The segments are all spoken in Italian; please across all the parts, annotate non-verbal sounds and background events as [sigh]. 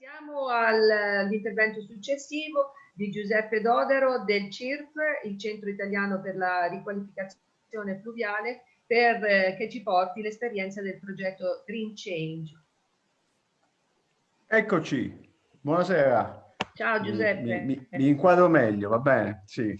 Passiamo all'intervento successivo di Giuseppe Dodero del CIRF, il Centro Italiano per la Riqualificazione Fluviale, per, eh, che ci porti l'esperienza del progetto Green Change. Eccoci, buonasera. Ciao Giuseppe. Mi, mi, mi, inquadro meglio, va bene? Sì.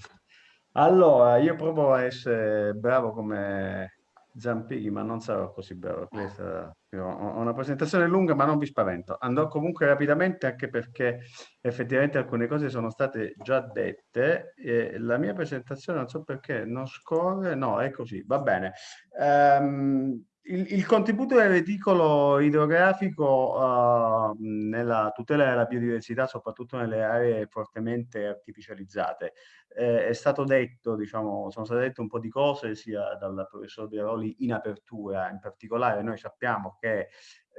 Allora, io provo a essere bravo come Zampighi, ma non sarò così bravo. Questa, ho una presentazione lunga, ma non vi spavento. Andrò comunque rapidamente anche perché effettivamente alcune cose sono state già dette. E la mia presentazione, non so perché, non scorre. No, è così, va bene. Um, il, il, contributo del reticolo idrografico uh, nella tutela della biodiversità, soprattutto nelle aree fortemente artificializzate, eh, è stato detto, diciamo, sono state dette un po' di cose sia dal professor Biroli in apertura, in particolare noi sappiamo che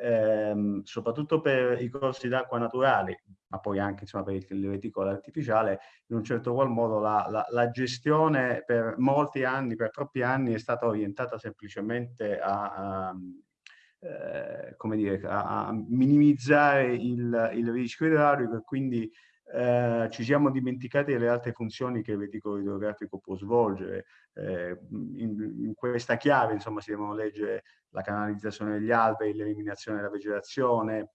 ehm, soprattutto per i corsi d'acqua naturali, ma poi anche insomma, per il reticolo artificiale, in un certo qual modo la, la, la, gestione per molti anni, per troppi anni, è stata orientata semplicemente a, a eh, come dire, a, a minimizzare il, il rischio idraulico e quindi eh, ci siamo dimenticati delle altre funzioni che il reticolo idrografico può svolgere. Eh, in, in, questa chiave, insomma, si devono leggere la canalizzazione degli alberi, l'eliminazione della vegetazione,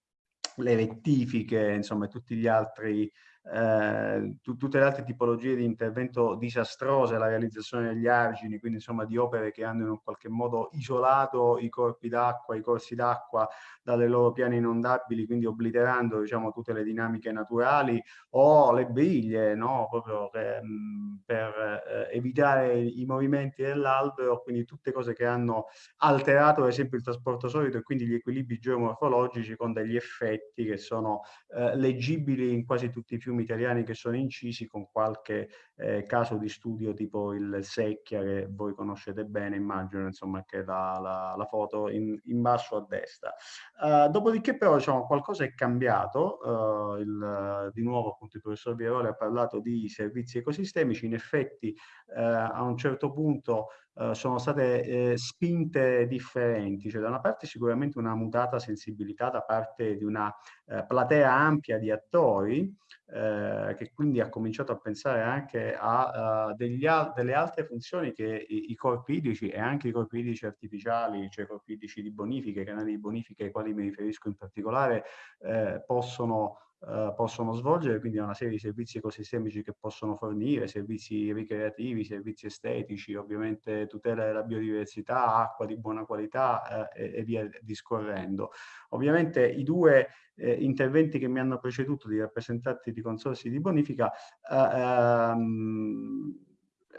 le rettifiche, insomma, tutti gli altri eh, tutte le altre tipologie di intervento disastrose, la realizzazione degli argini, quindi insomma di opere che hanno in qualche modo isolato i corpi d'acqua, i corsi d'acqua dalle loro piane inondabili, quindi obliterando diciamo, tutte le dinamiche naturali, o le briglie, no? proprio che, mh, per eh, evitare i movimenti dell'albero, quindi tutte cose che hanno alterato ad esempio il trasporto solido e quindi gli equilibri geomorfologici con degli effetti che sono eh, leggibili in quasi tutti i fiumi film italiani che sono incisi con qualche eh, caso di studio tipo il Secchia che voi conoscete bene, immagino, insomma, che la, la, la foto in, in, basso a destra. Uh, dopodiché però diciamo, qualcosa è cambiato, uh, il, di nuovo appunto il professor Vieroli ha parlato di servizi ecosistemici, in effetti uh, a un certo punto sono state eh, spinte differenti, cioè da una parte sicuramente una mutata sensibilità da parte di una eh, platea ampia di attori eh, che quindi ha cominciato a pensare anche a uh, degli al delle altre funzioni che i, i, corpi idrici e anche i corpi idrici artificiali, cioè i corpi idrici di bonifica, i canali di bonifica ai quali mi riferisco in particolare, eh, possono Uh, possono svolgere, quindi una serie di servizi ecosistemici che possono fornire, servizi ricreativi, servizi estetici, ovviamente tutela della biodiversità, acqua di buona qualità uh, e, e, via discorrendo. Ovviamente i due eh, interventi che mi hanno preceduto di rappresentanti di consorsi di bonifica uh, um,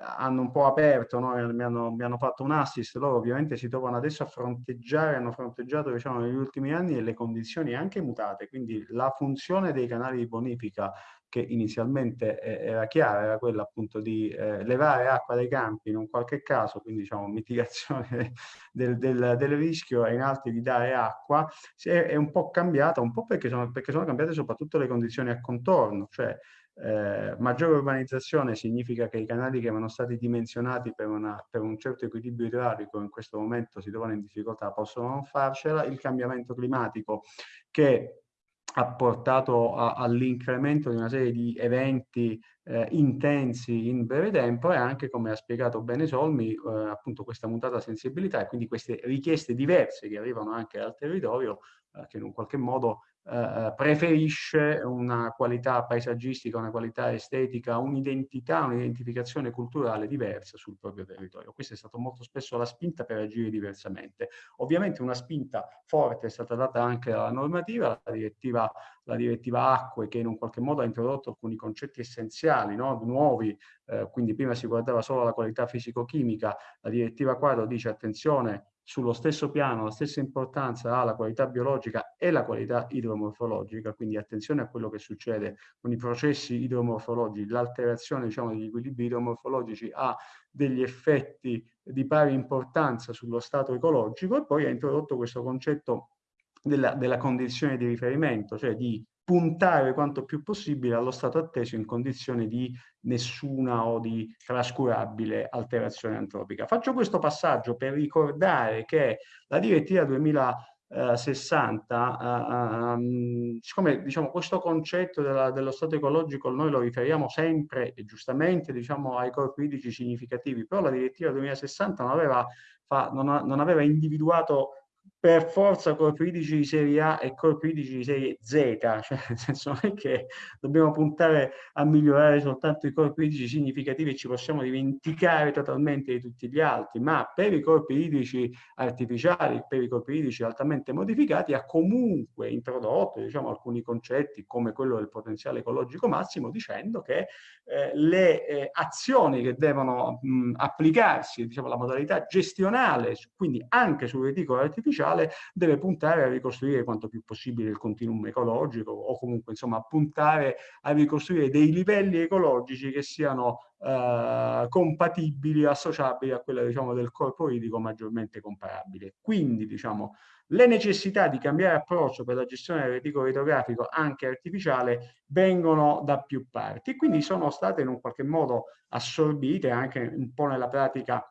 hanno un po' aperto, no? mi, hanno, mi, hanno, fatto un assist, loro ovviamente si trovano adesso a fronteggiare, hanno fronteggiato diciamo, negli ultimi anni le condizioni anche mutate, quindi la funzione dei canali di bonifica che inizialmente era chiara, era quella appunto di eh, levare acqua dai campi in un qualche caso, quindi diciamo mitigazione [laughs] del, del, del rischio e in altri di dare acqua, è, è un po' cambiata, un po' perché sono, perché sono cambiate soprattutto le condizioni a contorno, cioè eh, maggiore urbanizzazione significa che i canali che erano stati dimensionati per, una, per, un certo equilibrio idraulico in questo momento si trovano in difficoltà, possono non farcela, il cambiamento climatico che ha portato all'incremento di una serie di eventi eh, intensi in breve tempo e anche, come ha spiegato bene Solmi, eh, appunto questa mutata sensibilità e quindi queste richieste diverse che arrivano anche dal territorio eh, che in un qualche modo eh, eh, preferisce una qualità paesaggistica, una qualità estetica, un'identità, un'identificazione culturale diversa sul proprio territorio. Questa è stata molto spesso la spinta per agire diversamente. Ovviamente una spinta forte è stata data anche dalla normativa, la direttiva, la direttiva acque che in un qualche modo ha introdotto alcuni concetti essenziali, no? nuovi, eh, quindi prima si guardava solo alla qualità fisico-chimica, la direttiva quadro dice attenzione sullo stesso piano, la stessa importanza ha la qualità biologica e la qualità idromorfologica, quindi attenzione a quello che succede con i processi idromorfologici, l'alterazione diciamo, degli equilibri idromorfologici ha degli effetti di pari importanza sullo stato ecologico e poi ha introdotto questo concetto della, della condizione di riferimento, cioè di puntare quanto più possibile allo stato atteso in condizioni di nessuna o di trascurabile alterazione antropica. Faccio questo passaggio per ricordare che la direttiva 2000 eh, 60, uh, um, siccome diciamo, questo concetto della, dello stato ecologico noi lo riferiamo sempre e giustamente diciamo, ai corpi idrici significativi, però la direttiva 2060 non aveva, fa, non, non aveva individuato per forza corpi idrici di serie A e corpi idrici di serie Z, [laughs] cioè nel senso non è che dobbiamo puntare a migliorare soltanto i corpi idrici significativi e ci possiamo dimenticare totalmente di tutti gli altri, ma per i corpi idrici artificiali, per i corpi idrici altamente modificati, ha comunque introdotto diciamo, alcuni concetti come quello del potenziale ecologico massimo, dicendo che eh, le eh, azioni che devono mh, applicarsi, diciamo la modalità gestionale, quindi anche sul reticolo artificiale, ambientale deve puntare a ricostruire quanto più possibile il continuum ecologico o comunque insomma puntare a ricostruire dei livelli ecologici che siano eh, compatibili, associabili a quella diciamo del corpo idrico maggiormente comparabile. Quindi diciamo le necessità di cambiare approccio per la gestione del reticolo idrografico anche artificiale vengono da più parti e quindi sono state in un qualche modo assorbite anche un po' nella pratica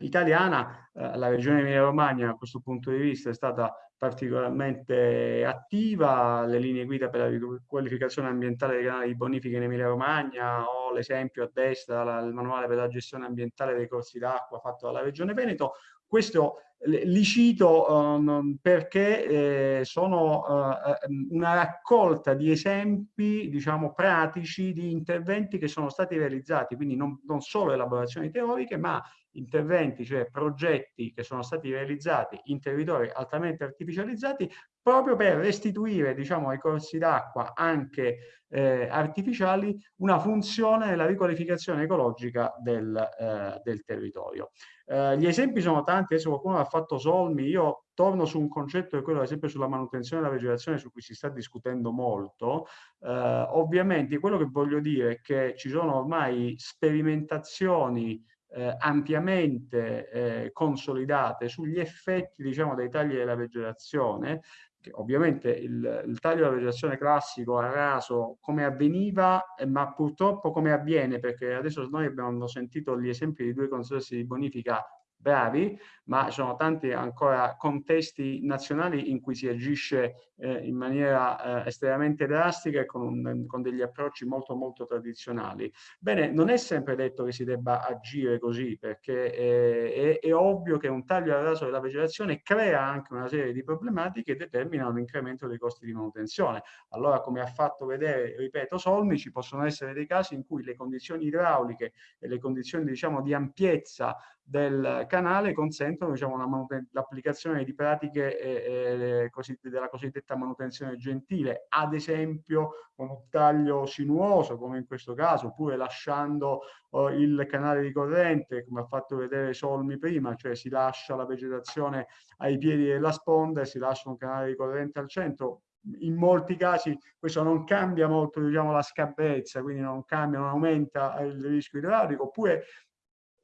italiana, eh, la regione Emilia-Romagna da questo punto di vista è stata particolarmente attiva, le linee guida per la qualificazione ambientale dei canali di bonifica in Emilia-Romagna o l'esempio a destra, la, il manuale per la gestione ambientale dei corsi d'acqua fatto dalla regione Veneto. Questo li cito uh, perché eh, sono uh, una raccolta di esempi, diciamo, pratici di interventi che sono stati realizzati, quindi non, non solo elaborazioni teoriche, ma interventi, cioè progetti che sono stati realizzati in territori altamente artificializzati proprio per restituire diciamo, ai corsi d'acqua anche eh, artificiali una funzione nella riqualificazione ecologica del, eh, del territorio. Eh, gli esempi sono tanti, adesso qualcuno ha fatto solmi, io torno su un concetto che è quello ad esempio sulla manutenzione della vegetazione su cui si sta discutendo molto. Eh, ovviamente quello che voglio dire è che ci sono ormai sperimentazioni eh, ampiamente eh, consolidate sugli effetti diciamo, dei tagli della vegetazione, che ovviamente il, il, taglio della vegetazione classico a raso come avveniva, eh, ma purtroppo come avviene, perché adesso noi abbiamo sentito gli esempi di due consorsi di bonifica bravi, ma sono tanti ancora contesti nazionali in cui si agisce eh, in maniera eh, estremamente drastica e con, un, con, degli approcci molto molto tradizionali. Bene, non è sempre detto che si debba agire così, perché eh, è, è, ovvio che un taglio al raso della vegetazione crea anche una serie di problematiche e determina un incremento dei costi di manutenzione. Allora, come ha fatto vedere, ripeto, Solmi, ci possono essere dei casi in cui le condizioni idrauliche e le condizioni, diciamo, di ampiezza del canale consentono diciamo, l'applicazione di pratiche eh, eh, così, della cosiddetta manutenzione gentile, ad esempio con un taglio sinuoso come in questo caso, oppure lasciando oh, il canale di corrente come ha fatto vedere Solmi prima, cioè si lascia la vegetazione ai piedi della sponda e si lascia un canale di corrente al centro, in molti casi questo non cambia molto diciamo, la scabbezza, quindi non cambia, non aumenta il rischio idraulico, oppure eh,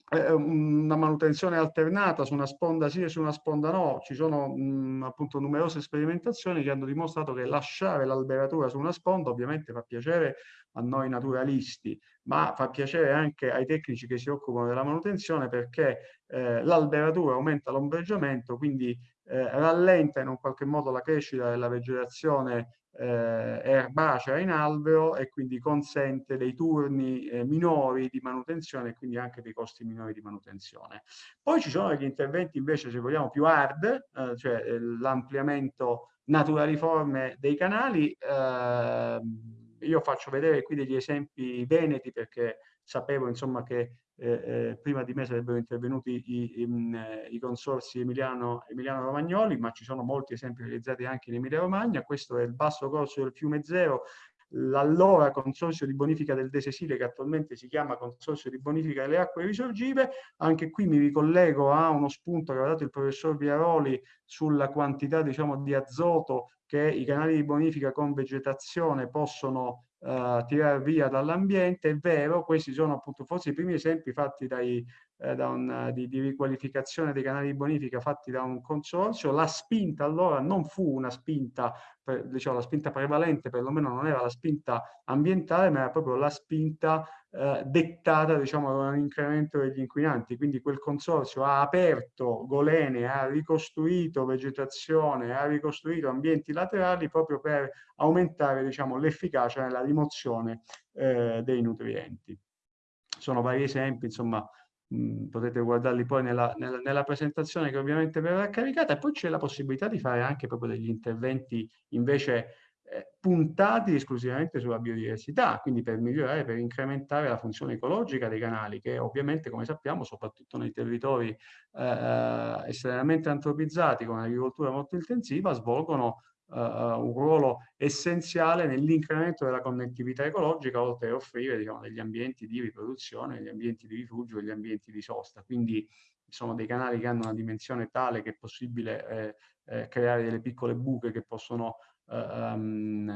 una manutenzione alternata su una sponda sì e su una sponda no. Ci sono mh, appunto numerose sperimentazioni che hanno dimostrato che lasciare l'alberatura su una sponda ovviamente fa piacere a noi naturalisti, ma fa piacere anche ai tecnici che si occupano della manutenzione perché eh, l'alberatura aumenta l'ombreggiamento, quindi eh, rallenta in un qualche modo la crescita della vegetazione eh, erbacea in albero e quindi consente dei turni eh, minori di manutenzione e quindi anche dei costi minori di manutenzione. Poi ci sono degli interventi invece, se vogliamo, più hard, eh, cioè eh, l'ampliamento naturaliforme dei canali. Io faccio vedere qui degli esempi veneti perché sapevo insomma che eh, eh, prima di me sarebbero intervenuti i, i, eh, i consorsi Emiliano, Emiliano, Romagnoli, ma ci sono molti esempi realizzati anche in Emilia Romagna. Questo è il basso corso del fiume Zero, l'allora consorzio di bonifica del De Sesile, che attualmente si chiama consorzio di bonifica delle acque risorgive. Anche qui mi ricollego a uno spunto che ha dato il professor Viaroli sulla quantità diciamo, di azoto che i canali di bonifica con vegetazione possono uh, tirare via dall'ambiente, è vero, questi sono appunto forse i primi esempi fatti dai, eh, un, di, di, riqualificazione dei canali di bonifica fatti da un consorzio. La spinta allora non fu una spinta, per, diciamo, la spinta prevalente perlomeno non era la spinta ambientale, ma era proprio la spinta eh, dettata diciamo, da un incremento degli inquinanti. Quindi quel consorzio ha aperto golene, ha ricostruito vegetazione, ha ricostruito ambienti laterali proprio per aumentare diciamo, l'efficacia nella rimozione eh, dei nutrienti. Sono vari esempi, insomma, mh, potete guardarli poi nella, nella, nella, presentazione che ovviamente verrà caricata e poi c'è la possibilità di fare anche proprio degli interventi invece eh, puntati esclusivamente sulla biodiversità, quindi per migliorare, per incrementare la funzione ecologica dei canali, che ovviamente, come sappiamo, soprattutto nei territori eh, eh estremamente antropizzati con un'agricoltura molto intensiva, svolgono uh, un ruolo essenziale nell'incremento della connettività ecologica, oltre a offrire diciamo, degli ambienti di riproduzione, degli ambienti di rifugio, degli ambienti di sosta. Quindi sono dei canali che hanno una dimensione tale che è possibile eh, eh, creare delle piccole buche che possono um,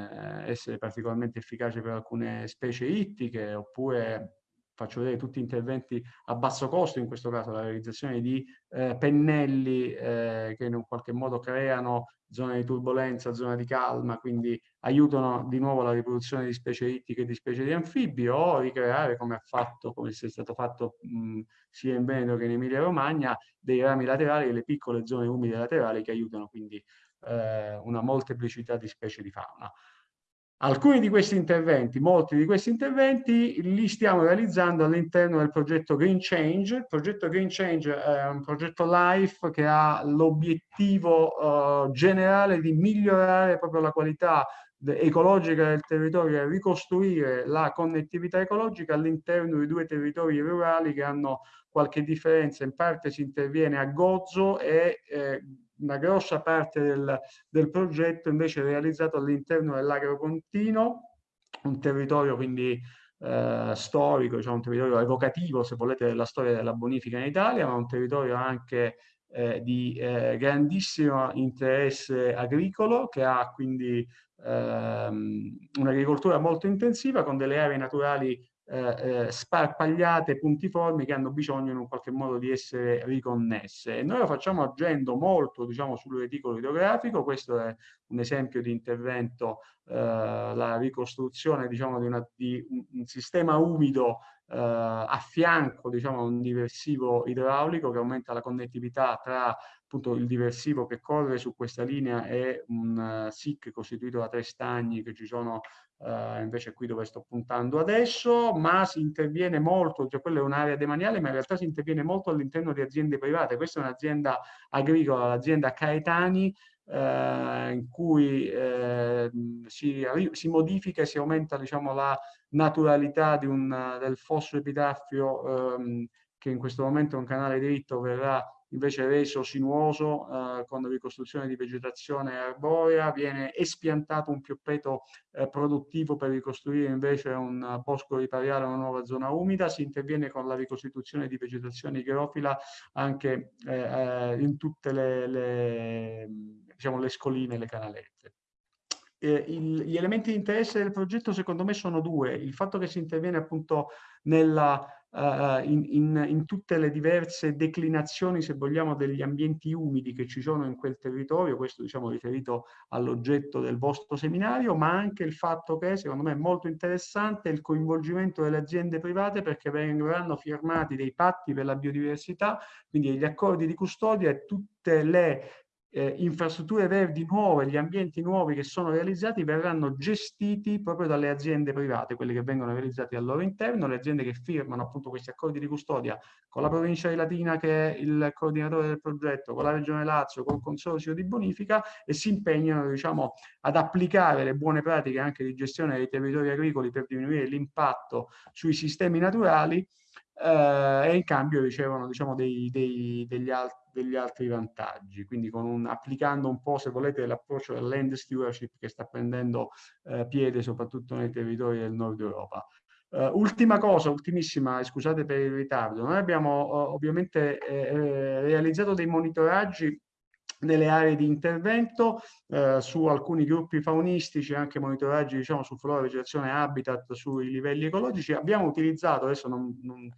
essere particolarmente efficaci per alcune specie ittiche oppure faccio vedere tutti interventi a basso costo, in questo caso la realizzazione di eh, pennelli eh, che in un qualche modo creano zone di turbolenza, zone di calma, quindi aiutano di nuovo la riproduzione di specie ittiche e di specie di anfibi o ricreare, come ha fatto, come è stato fatto mh, sia in Veneto che in Emilia Romagna, dei rami laterali e le piccole zone umide laterali che aiutano quindi eh, una molteplicità di specie di fauna. Alcuni di questi interventi, molti di questi interventi, li stiamo realizzando all'interno del progetto Green Change. Il progetto Green Change è un progetto LIFE che ha l'obiettivo uh, generale di migliorare proprio la qualità ecologica del territorio e ricostruire la connettività ecologica all'interno di due territori rurali che hanno qualche differenza. In parte si interviene a Gozzo e eh, una grossa parte del, del progetto invece è realizzato all'interno dell'Agropontino, un territorio quindi eh, storico, diciamo un territorio evocativo, se volete, della storia della bonifica in Italia, ma un territorio anche eh, di eh, grandissimo interesse agricolo che ha quindi ehm, un'agricoltura molto intensiva con delle aree naturali eh, eh, sparpagliate, puntiformi che hanno bisogno in un qualche modo di essere riconnesse. E noi lo facciamo agendo molto diciamo, sul reticolo idrografico, questo è un esempio di intervento, eh, la ricostruzione diciamo, di, una, di un, sistema umido eh, a fianco diciamo, un diversivo idraulico che aumenta la connettività tra appunto il diversivo che corre su questa linea e un uh, SIC costituito da tre stagni che ci sono uh, invece qui dove sto puntando adesso, ma si interviene molto, cioè quella è un'area demaniale, ma in realtà si interviene molto all'interno di aziende private. Questa è un'azienda agricola, l'azienda Caetani, eh, in cui eh, si, si, modifica e si aumenta diciamo, la naturalità un, del fosso epitaffio ehm, che in questo momento è un canale dritto verrà invece reso sinuoso eh, con ricostruzione di vegetazione arborea, viene espiantato un pioppeto eh, produttivo per ricostruire invece un bosco ripariale, una nuova zona umida, si interviene con la ricostituzione di vegetazione igrofila anche eh, eh in tutte le, le, diciamo, le scoline e le canalette. Eh, il, gli elementi di interesse del progetto secondo me sono due, il fatto che si interviene appunto nella uh, in, in, in, tutte le diverse declinazioni, se vogliamo, degli ambienti umidi che ci sono in quel territorio, questo diciamo riferito all'oggetto del vostro seminario, ma anche il fatto che secondo me è molto interessante il coinvolgimento delle aziende private perché verranno firmati dei patti per la biodiversità, quindi degli accordi di custodia e tutte le eh, infrastrutture verdi nuove, gli ambienti nuovi che sono realizzati verranno gestiti proprio dalle aziende private, quelle che vengono realizzate al loro interno, le aziende che firmano appunto questi accordi di custodia con la provincia di Latina che è il coordinatore del progetto, con la regione Lazio, col consorzio di bonifica e si impegnano diciamo ad applicare le buone pratiche anche di gestione dei territori agricoli per diminuire l'impatto sui sistemi naturali e in cambio ricevono diciamo, dei, dei, degli, alt degli, altri vantaggi, quindi un, applicando un po', se volete, l'approccio del land stewardship che sta prendendo eh, piede soprattutto nei territori del nord Europa. Uh, ultima cosa, ultimissima, scusate per il ritardo, noi abbiamo uh, ovviamente eh, eh, realizzato dei monitoraggi nelle aree di intervento eh, su alcuni gruppi faunistici, anche monitoraggi diciamo, su flora, vegetazione, habitat, sui livelli ecologici. Abbiamo utilizzato, adesso non, non,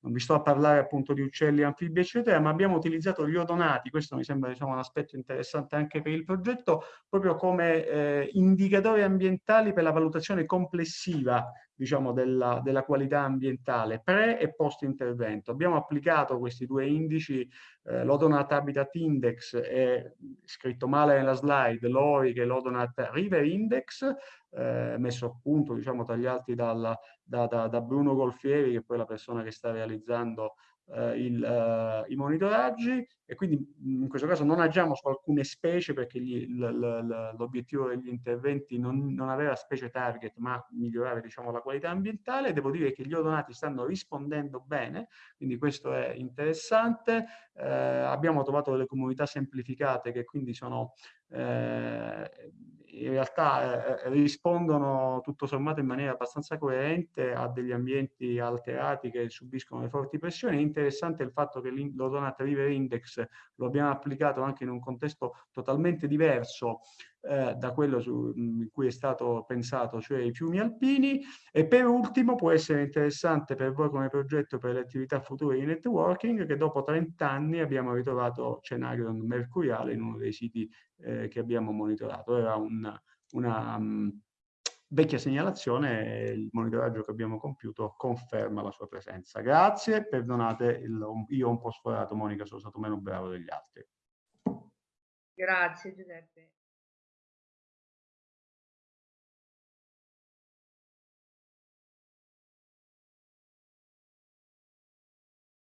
non vi sto a parlare appunto di uccelli, anfibi, eccetera, ma abbiamo utilizzato gli odonati, questo mi sembra diciamo, un aspetto interessante anche per il progetto, proprio come eh, indicatori ambientali per la valutazione complessiva diciamo, della, della, qualità ambientale pre e post intervento. Abbiamo applicato questi due indici, eh, l'Odonat Habitat Index è scritto male nella slide, l'ORI che è l'Odonat River Index, eh, messo a punto, diciamo, tra gli altri dalla, da, da, da, Bruno Golfieri, che è poi la persona che sta realizzando eh, il, eh, i monitoraggi e quindi in questo caso non agiamo su alcune specie perché l'obiettivo degli interventi non, non, aveva specie target ma migliorare diciamo, la qualità ambientale. Devo dire che gli odonati stanno rispondendo bene, quindi questo è interessante. Eh, abbiamo trovato delle comunità semplificate che quindi sono eh, in realtà eh, rispondono tutto sommato in maniera abbastanza coerente a degli ambienti alterati che subiscono le forti pressioni. È interessante il fatto che l'Odonat River Index lo abbiamo applicato anche in un contesto totalmente diverso eh, da quello su, in cui è stato pensato, cioè i fiumi alpini. E per ultimo può essere interessante per voi come progetto per le attività future di networking che dopo 30 anni abbiamo ritrovato Cenarion mercuriale in uno dei siti eh, che abbiamo monitorato. Era un, una um, vecchia segnalazione e il monitoraggio che abbiamo compiuto conferma la sua presenza. Grazie, perdonate, il, io ho un po' sforato, Monica, sono stato meno bravo degli altri. Grazie Giuseppe.